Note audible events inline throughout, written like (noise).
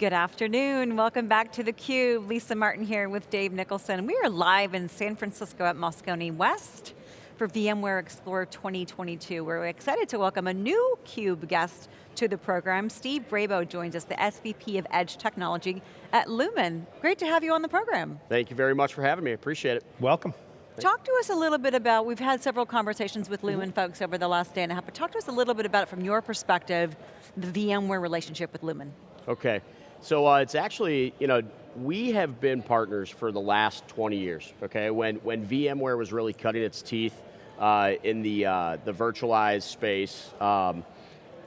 Good afternoon, welcome back to theCUBE. Lisa Martin here with Dave Nicholson. We are live in San Francisco at Moscone West for VMware Explorer 2022. We're excited to welcome a new CUBE guest to the program. Steve Brabo joins us, the SVP of Edge Technology at Lumen. Great to have you on the program. Thank you very much for having me, appreciate it. Welcome. Talk to us a little bit about, we've had several conversations with Lumen mm -hmm. folks over the last day and a half, but talk to us a little bit about, it from your perspective, the VMware relationship with Lumen. Okay, so uh, it's actually, you know, we have been partners for the last 20 years, okay? When, when VMware was really cutting its teeth uh, in the, uh, the virtualized space, um,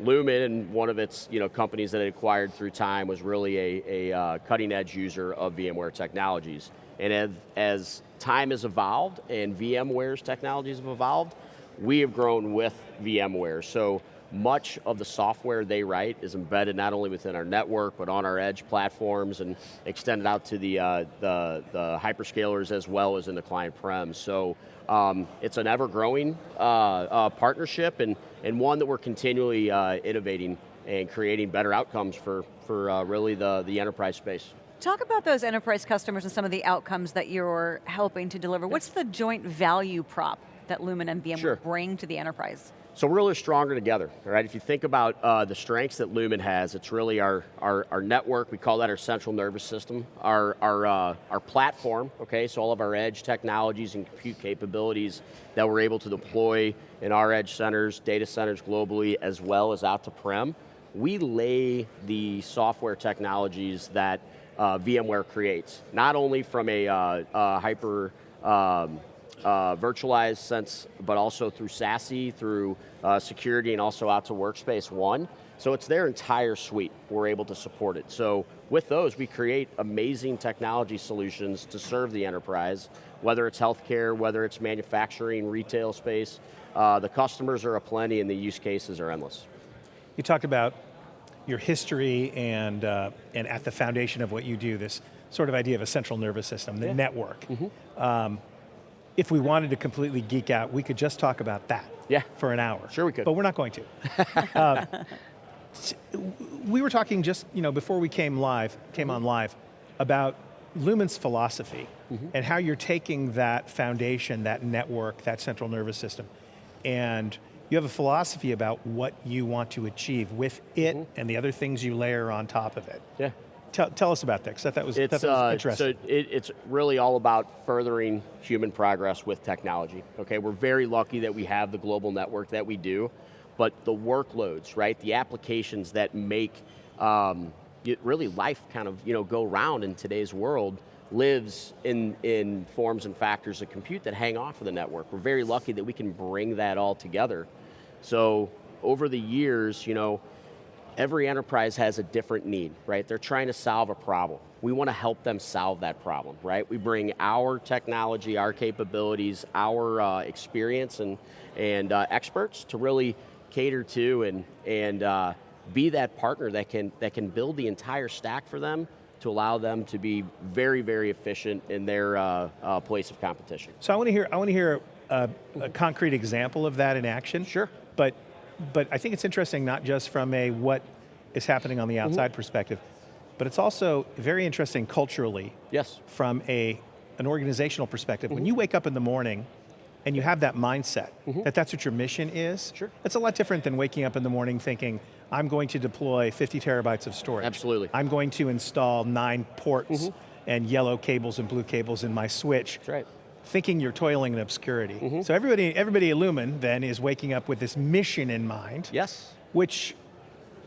Lumen and one of its you know, companies that it acquired through time was really a, a uh, cutting edge user of VMware technologies. And as, as time has evolved and VMware's technologies have evolved, we have grown with VMware. So much of the software they write is embedded not only within our network, but on our edge platforms and extended out to the, uh, the, the, hyperscalers as well as in the client prem. So um, it's an ever-growing uh, uh, partnership and, and one that we're continually uh, innovating and creating better outcomes for, for uh, really the, the enterprise space. Talk about those enterprise customers and some of the outcomes that you're helping to deliver. What's the joint value prop that Lumen and VMware sure. bring to the enterprise? So we're really stronger together, right? If you think about uh, the strengths that Lumen has, it's really our, our, our, network, we call that our central nervous system, our, our, uh, our platform, okay, so all of our edge technologies and compute capabilities that we're able to deploy in our edge centers, data centers globally, as well as out to prem. We lay the software technologies that uh, VMware creates, not only from a uh, hyper um, uh, virtualized sense, but also through SASE, through uh, security, and also out to Workspace ONE. So it's their entire suite, we're able to support it. So with those, we create amazing technology solutions to serve the enterprise, whether it's healthcare, whether it's manufacturing, retail space, uh, the customers are aplenty and the use cases are endless. You talked about your history and, uh, and at the foundation of what you do, this sort of idea of a central nervous system, the yeah. network. Mm -hmm. um, if we wanted to completely geek out, we could just talk about that yeah. for an hour. Sure we could. But we're not going to. (laughs) uh, we were talking just, you know, before we came live, came on live, about Lumen's philosophy mm -hmm. and how you're taking that foundation, that network, that central nervous system, and you have a philosophy about what you want to achieve with it mm -hmm. and the other things you layer on top of it. Yeah. Tell, tell us about that, because that was, it's, that was uh, interesting. So it, it's really all about furthering human progress with technology, okay? We're very lucky that we have the global network that we do, but the workloads, right? The applications that make um, really life kind of you know, go round in today's world lives in, in forms and factors of compute that hang off of the network. We're very lucky that we can bring that all together so over the years, you know, every enterprise has a different need, right? They're trying to solve a problem. We want to help them solve that problem, right? We bring our technology, our capabilities, our uh, experience and, and uh, experts to really cater to and, and uh, be that partner that can, that can build the entire stack for them to allow them to be very, very efficient in their uh, uh, place of competition. So I want to hear, I want to hear a, a concrete example of that in action. Sure. But, but I think it's interesting not just from a what is happening on the mm-hmm. outside mm -hmm. perspective, but it's also very interesting culturally. Yes. From a, an organizational perspective. Mm -hmm. When you wake up in the morning and you have that mindset, mm -hmm. that that's what your mission is, sure. it's a lot different than waking up in the morning thinking, I'm going to deploy 50 terabytes of storage. Absolutely. I'm going to install nine ports mm-hmm. and yellow cables and blue cables in my switch. That's right thinking you're toiling in obscurity. Mm -hmm. So everybody, everybody at Lumen then is waking up with this mission in mind. Yes. Which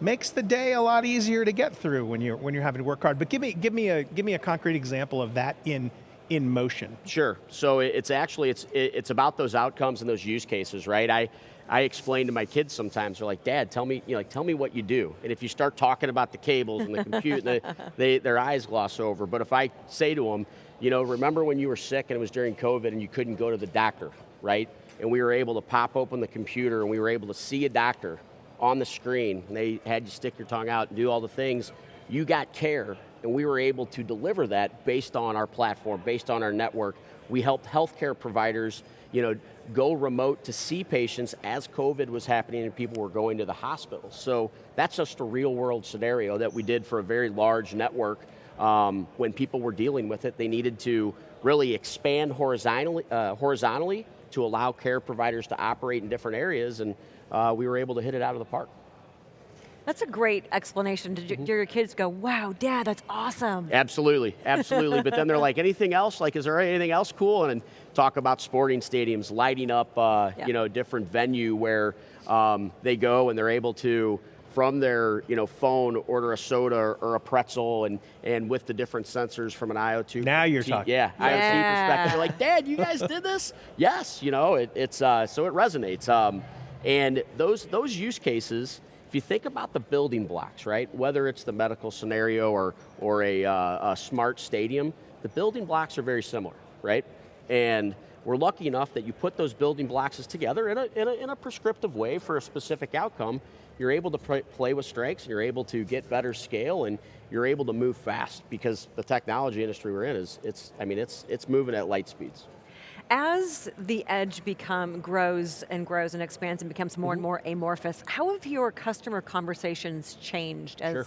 makes the day a lot easier to get through when you're when you're having to work hard. But give me give me a give me a concrete example of that in in motion. Sure. So it's actually it's it's about those outcomes and those use cases, right? I I explain to my kids sometimes, they're like, Dad, tell me, you know, like, tell me what you do. And if you start talking about the cables and the compute, they, (laughs) they, their eyes gloss over. But if I say to them, you know, remember when you were sick and it was during COVID and you couldn't go to the doctor, right? And we were able to pop open the computer and we were able to see a doctor on the screen and they had you stick your tongue out and do all the things. You got care and we were able to deliver that based on our platform, based on our network. We helped healthcare providers you know, go remote to see patients as COVID was happening and people were going to the hospital. So that's just a real world scenario that we did for a very large network. Um, when people were dealing with it, they needed to really expand horizontally, uh, horizontally to allow care providers to operate in different areas, and uh, we were able to hit it out of the park. That's a great explanation. Did, Mm-hmm. do your kids go, wow, dad, that's awesome? Absolutely, absolutely. but then they're (laughs) like, anything else? Like, is there anything else cool? And then talk about sporting stadiums, lighting up, uh, Yeah. you know, different venue where um, they go and they're able to, from their, you know, phone, order a soda or, or a pretzel, and and with the different sensors from an IoT. Now you're T- talking. Yeah, Yeah. IoT perspective. They're like, Dad, you guys did this? (laughs) yes, you know, it, it's uh, so it resonates. Um, and those those use cases if you think about the building blocks, right, whether it's the medical scenario or, or a, uh, a smart stadium, the building blocks are very similar, right? And we're lucky enough that you put those building blocks together in a, in a, in a prescriptive way for a specific outcome. You're able to play with strengths, you're able to get better scale, and you're able to move fast because the technology industry we're in is, it's, I mean, it's, it's moving at light speeds. As the edge become grows and grows and expands and becomes more and Mm-hmm. more amorphous, how have your customer conversations changed as Sure.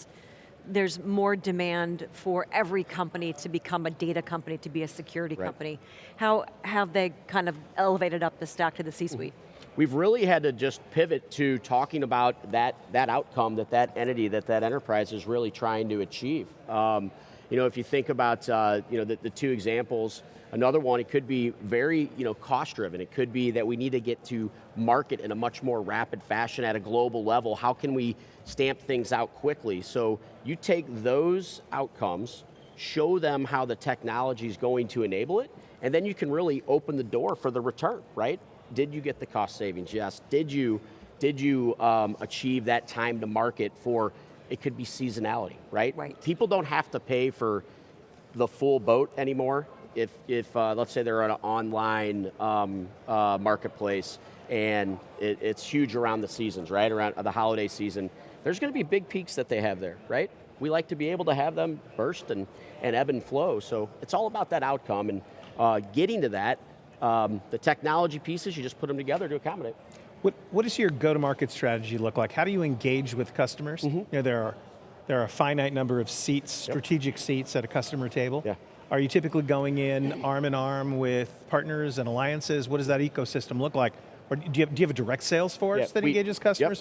there's more demand for every company to become a data company, to be a security Right. company? How have they kind of elevated up the stack to the C-suite? We've really had to just pivot to talking about that, that outcome that that entity, that that enterprise is really trying to achieve. Um, you know, if you think about uh, you know, the, the two examples, another one, it could be very you know, cost driven. It could be that we need to get to market in a much more rapid fashion at a global level. How can we stamp things out quickly? So you take those outcomes, show them how the technology is going to enable it, and then you can really open the door for the return, right? Did you get the cost savings? Yes. Did you, did you um, achieve that time to market for, it could be seasonality, right? Right. People don't have to pay for the full boat anymore. If, if uh, let's say they're on an online um, uh, marketplace and it, it's huge around the seasons, right? Around the holiday season, there's going to be big peaks that they have there, right? We like to be able to have them burst and, and ebb and flow. So it's all about that outcome and uh, getting to that. Um, the technology pieces, you just put them together to accommodate. What, what does your go-to-market strategy look like? How do you engage with customers? Mm-hmm. You know, there are, there are a finite number of seats, strategic seats at a customer table. Yeah. Are you typically going in arm in arm with partners and alliances? What does that ecosystem look like? Or do you have, do you have a direct sales force Yeah, that we- engages yep.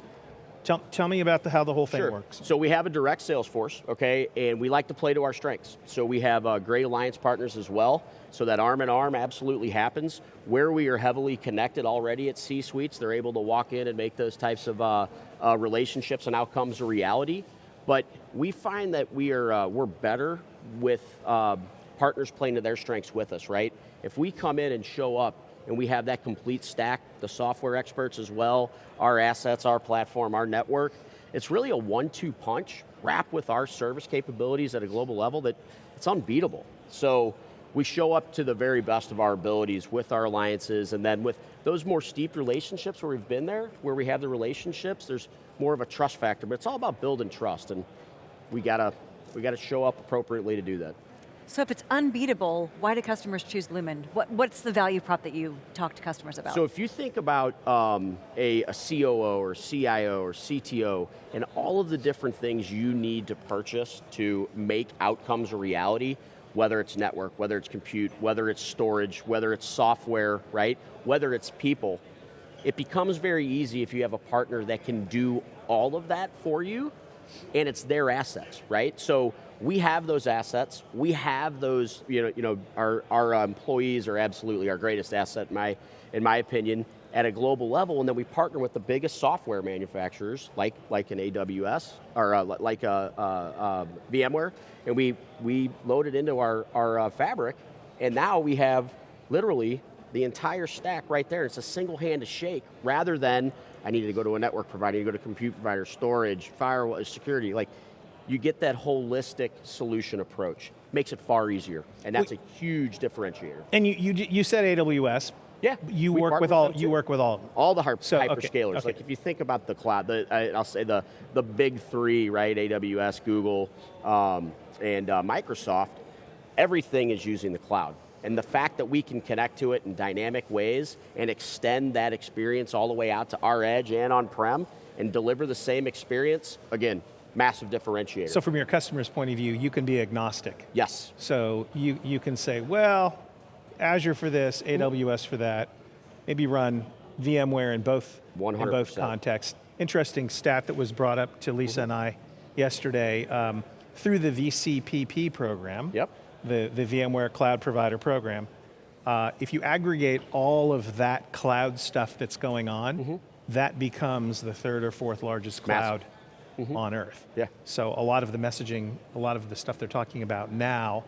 Tell, tell me about the, how the whole thing Sure. works. So we have a direct sales force, okay, and we like to play to our strengths. So we have uh, great alliance partners as well, so that arm in arm absolutely happens. Where we are heavily connected already at C-suites, they're able to walk in and make those types of uh, uh, relationships and outcomes a reality. But we find that we are uh, we're better with uh, partners playing to their strengths with us, right? If we come in and show up and we have that complete stack, the software experts as well, our assets, our platform, our network, it's really a one-two punch wrapped with our service capabilities at a global level that it's unbeatable. So we show up to the very best of our abilities with our alliances and then with those more steep relationships where we've been there, where we have the relationships, there's more of a trust factor, but it's all about building trust and we gotta, we gotta show up appropriately to do that. So if it's unbeatable, why do customers choose Lumen? What, what's the value prop that you talk to customers about? So if you think about um, a, a COO or CIO or CTO and all of the different things you need to purchase to make outcomes a reality, whether it's network, whether it's compute, whether it's storage, whether it's software, right? Whether it's people, it becomes very easy if you have a partner that can do all of that for you and it's their assets, right? So we have those assets. We have those, you know, you know, our, our uh, employees are absolutely our greatest asset, in my, in my opinion, at a global level. And then we partner with the biggest software manufacturers, like, like an AWS, or uh, like a, uh uh, VMware, and we, we load it into our, our uh, fabric, and now we have literally the entire stack right there. It's a single hand to shake, rather than I needed to go to a network provider, you go to a compute provider, storage, firewall, security. Like, you get that holistic solution approach. Makes it far easier, and that's a huge differentiator. And you, you, you said AWS. Yeah, You work with all, you work with all. All the hyper- So, hyperscalers, okay. like if you think about the cloud, the, I, I'll say the, the big three, right, AWS, Google, um, and uh, Microsoft, everything is using the cloud. And the fact that we can connect to it in dynamic ways and extend that experience all the way out to our edge and on-prem and deliver the same experience, again, massive differentiator. So from your customer's point of view, you can be agnostic. yes, So you, you can say, well, Azure for this, AWS for that, maybe run VMware in both, in both contexts. Interesting stat that was brought up to Lisa and I yesterday, um, through the VCPP program, Yep. the, the VMware Cloud Provider Program, uh, if you aggregate all of that cloud stuff that's going on, Mm-hmm. that becomes the third or fourth largest cloud Massive. On earth. Yeah. So a lot of the messaging, a lot of the stuff they're talking about now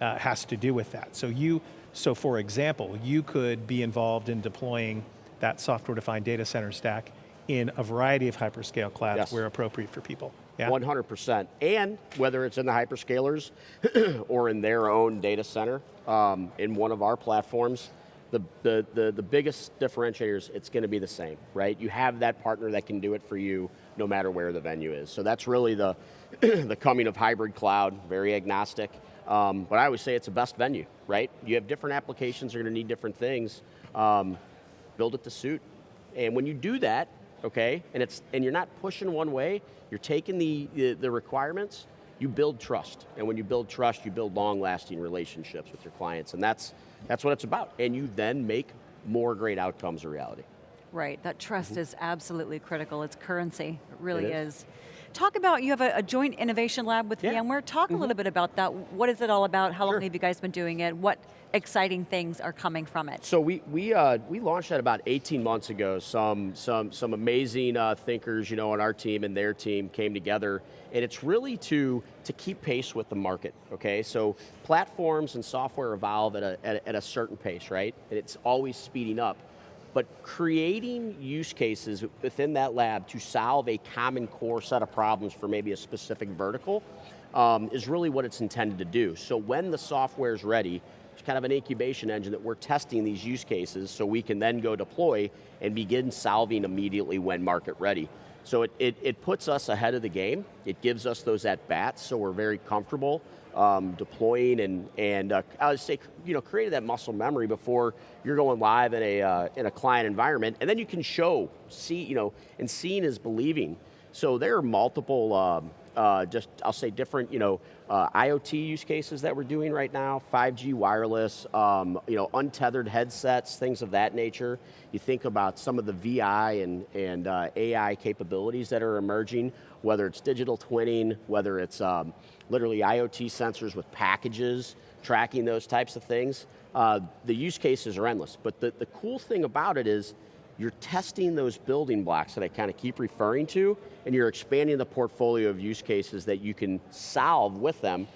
uh, has to do with that. So you, so for example, you could be involved in deploying that software-defined data center stack in a variety of hyperscale clouds Yes. where appropriate for people. Yeah? 100%. And whether it's in the hyperscalers (clears throat) or in their own data center, um, in one of our platforms, the, the, the, the biggest differentiators, it's going to be the same, right? You have that partner that can do it for you no matter where the venue is. So that's really the, (clears throat) the coming of hybrid cloud, very agnostic. Um, but I always say it's the best venue, right? You have different applications, you're going to need different things. Um, build it to suit. And when you do that, okay, and it's and you're not pushing one way, you're taking the, the, the requirements, you build trust. And when you build trust, you build long-lasting relationships with your clients. And that's that's what it's about. And you then make more great outcomes a reality. Right, that trust is absolutely critical. It's currency, it really Mm-hmm. It is. is. Talk about, you have a, a joint innovation lab with Yeah. Mm-hmm. VMware. Talk a little bit about that. What is it all about? How long have you guys been doing it? What exciting things are coming from it? So we we uh, we launched that about 18 months ago. Some some some amazing uh, thinkers, you know, on our team and their team came together, and it's really to to keep pace with the market. Okay, so platforms and software evolve at a at a, at a certain pace, right? And it's always speeding up. But creating use cases within that lab to solve a common core set of problems for maybe a specific vertical um, is really what it's intended to do. So when the software is ready, it's kind of an incubation engine that we're testing these use cases so we can then go deploy and begin solving immediately when market ready. So it, it, it puts us ahead of the game. It gives us those at bats, so we're very comfortable um, deploying and, and uh, I would say, you know, creating that muscle memory before you're going live in a, uh, in a client environment. And then you can show, see, you know, and seeing is believing. So there are multiple, um, uh, just I'll say different, you know, uh, IoT use cases that we're doing right now, 5G wireless, um, you know, untethered headsets, things of that nature. You think about some of the VI and, and uh, AI capabilities that are emerging, whether it's digital twinning, whether it's um, literally IoT sensors with packages, tracking those types of things. Uh, the use cases are endless, but the, the cool thing about it is you're testing those building blocks that I kind of keep referring to, and you're expanding the portfolio of use cases that you can solve with them.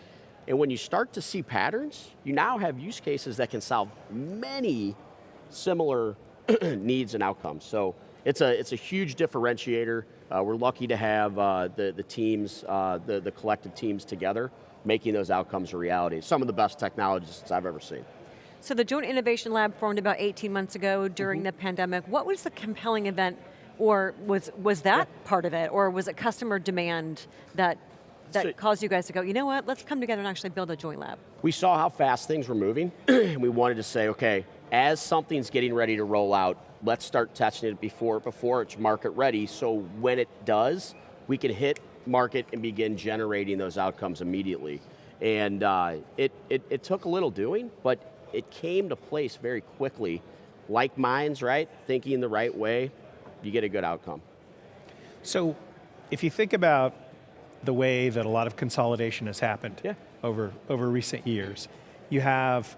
And when you start to see patterns, you now have use cases that can solve many similar (clears throat) needs and outcomes. So it's a, it's a huge differentiator. Uh, we're lucky to have uh, the, the teams, uh, the, the collective teams together, making those outcomes a reality. Some of the best technologists I've ever seen. So the Joint Innovation Lab formed about 18 months ago during Mm-hmm. the pandemic. What was the compelling event, or was, was that part of it, or was it customer demand that, that So- caused you guys to go, you know what, let's come together and actually build a joint lab? we saw how fast things were moving, (clears throat) and we wanted to say, okay, as something's getting ready to roll out, let's start testing it before, before it's market ready, so when it does, we can hit market and begin generating those outcomes immediately. And uh, it, it, it took a little doing, but it came to place very quickly. Like minds, right? Thinking the right way, you get a good outcome. So if you think about the way that a lot of consolidation has happened Yeah. over, over recent years, you have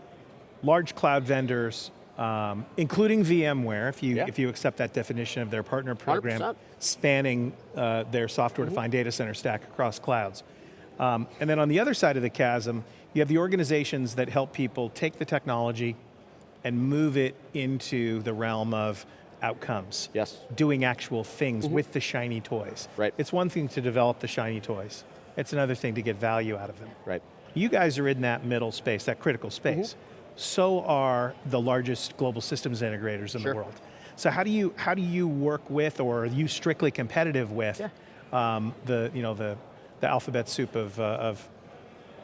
large cloud vendors, um, including VMware, if you, Yeah. if you accept that definition of their partner program, 100%. spanning uh, their software-defined Mm-hmm. data center stack across clouds. Um, and then on the other side of the chasm, you have the organizations that help people take the technology and move it into the realm of outcomes. Yes. Mm-hmm. Doing actual things with the shiny toys. Right. It's one thing to develop the shiny toys. It's another thing to get value out of them. Right. You guys are in that middle space, that critical space. So are the largest global systems integrators in Sure. the world. So how do you how do you work with, or are you strictly competitive with, Yeah. um, the you know the the alphabet soup of uh, of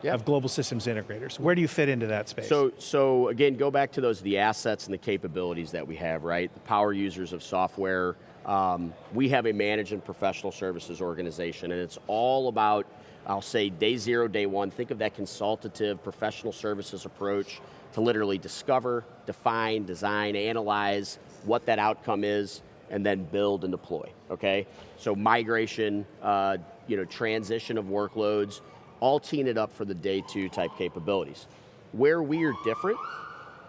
Yeah. of global systems integrators. Where do you fit into that space? So, so again, go back to those the assets and the capabilities that we have, right? The power users of software. Um, we have a managed and professional services organization, and it's all about, I'll say, day zero, day one. Think of that consultative professional services approach to literally discover, define, design, analyze what that outcome is, and then build and deploy. Okay, so migration, uh, you know, transition of workloads, all teeing it up for the day two type capabilities. Where we are different,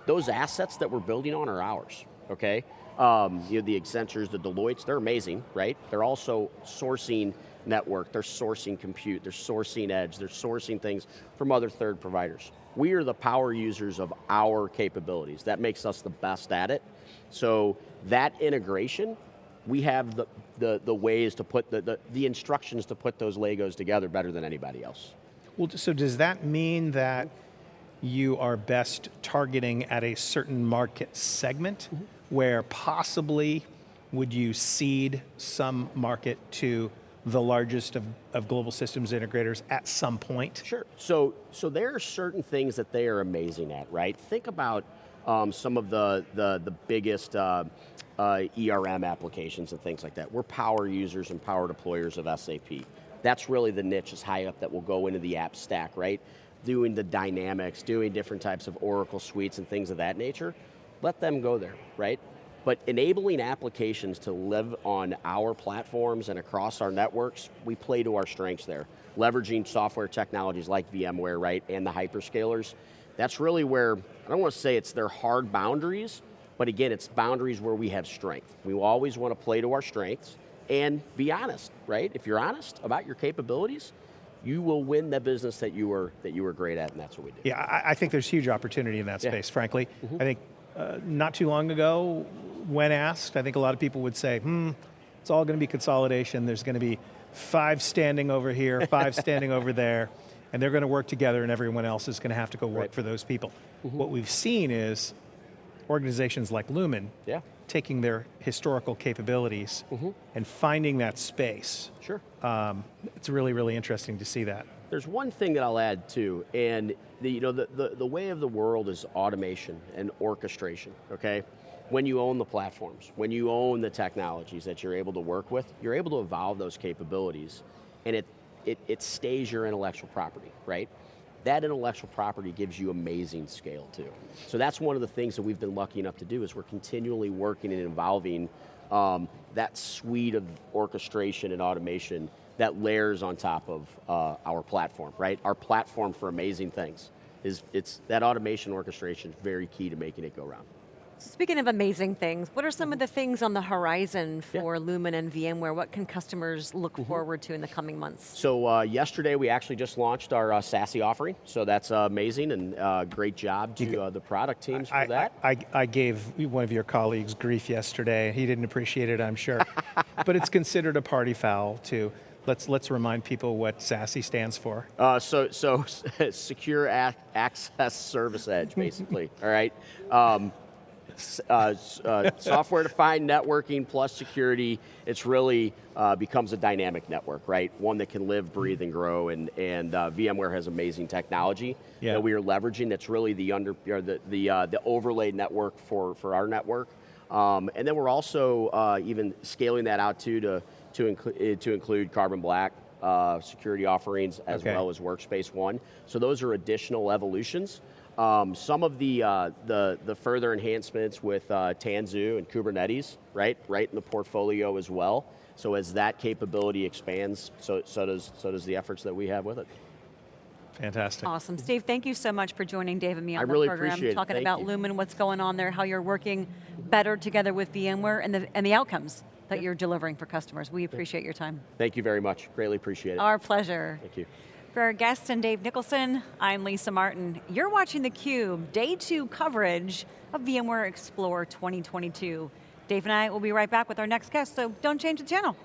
those assets that we're building on are ours, okay? Um, you know, the Accentures, the Deloittes, they're amazing, right? They're also sourcing network, they're sourcing compute, they're sourcing edge, they're sourcing things from other third providers. We are the power users of our capabilities. That makes us the best at it. So that integration, we have the, the, the ways to put, the, the, the instructions to put those Legos together better than anybody else. Well, so does that mean that you are best targeting at a certain market segment Mm-hmm. where possibly would you seed some market to the largest of, of global systems integrators at some point? Sure. So, so there are certain things that they are amazing at, right? Think about um, some of the the, the biggest uh, uh, ERM applications and things like that. We're power users and power deployers of SAP. That's really the niche is high up that will go into the app stack, right? Doing the dynamics, doing different types of Oracle suites and things of that nature. Let them go there, right? But enabling applications to live on our platforms and across our networks, we play to our strengths there. Leveraging software technologies like VMware, right, and the hyperscalers. That's really where, I don't want to say it's their hard boundaries, but again, it's boundaries where we have strength. We always want to play to our strengths and be honest, right? If you're honest about your capabilities, you will win the business that you were that you were great at, and that's what we do. Yeah, I, I think there's huge opportunity in that Yeah. Space, frankly. I think uh, not too long ago, when asked, I think a lot of people would say, hmm, it's all going to be consolidation. There's going to be five standing over here, five (laughs) standing over there, and they're going to work together and everyone else is going to have to go work Right. for those people. What we've seen is organizations like Lumen Yeah, taking their historical capabilities and finding that space. sure. Um, it's really, really interesting to see that. There's one thing that I'll add too, and the, you know, the, the, the way of the world is automation and orchestration, okay? When you own the platforms, when you own the technologies that you're able to work with, you're able to evolve those capabilities, and it, it, it stays your intellectual property, right? That intellectual property gives you amazing scale too. So that's one of the things that we've been lucky enough to do is we're continually working and evolving um, that suite of orchestration and automation that layers on top of uh, our platform, right? Our platform for amazing things is it's that automation orchestration is very key to making it go round. Speaking of amazing things, what are some of the things on the horizon Yeah. for Lumen and VMware? What can customers look forward to in the coming months? So uh, yesterday we actually just launched our uh, SASE offering, so that's uh, amazing and uh, great job to uh, the product teams for that. I, I I gave one of your colleagues grief yesterday. He didn't appreciate it, I'm sure. (laughs) but it's considered a party foul too. Let's, let's remind people what SASE stands for. Uh, so, so (laughs) secure ac- access service edge, basically. (laughs) all right. Um, s- uh, uh, software-defined networking plus security. It's really uh, becomes a dynamic network, right? One that can live, breathe, and grow. And and uh, VMware has amazing technology Yeah. that we are leveraging. That's really the under or the the uh, the overlay network for for our network. Um, and then we're also uh, even scaling that out too to to, include to include Carbon Black uh, security offerings as Okay. well as Workspace ONE. So those are additional evolutions. Um, some of the, uh, the the further enhancements with uh, Tanzu and Kubernetes, right, right in the portfolio as well. So as that capability expands, so so does so does the efforts that we have with it. Fantastic. Awesome. Steve, thank you so much for joining Dave and me on I the really program, appreciate it. talking Thank about you. Lumen, what's going on there, how you're working better together with VMware, and the, and the outcomes that you're delivering for customers. We appreciate your time. Thank you very much. Greatly appreciate it. Our pleasure. Thank you. For our guest and Dave Nicholson, I'm Lisa Martin. You're watching theCUBE, day two coverage of VMware Explore 2022. Dave and I will be right back with our next guest, so don't change the channel.